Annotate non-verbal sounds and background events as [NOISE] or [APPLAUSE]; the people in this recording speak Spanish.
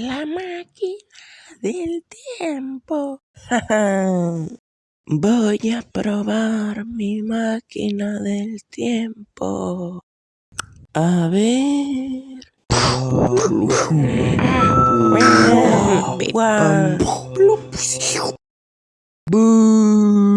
La máquina del tiempo. [LAUGHS] Voy a probar mi máquina del tiempo. A ver. [LAUGHS]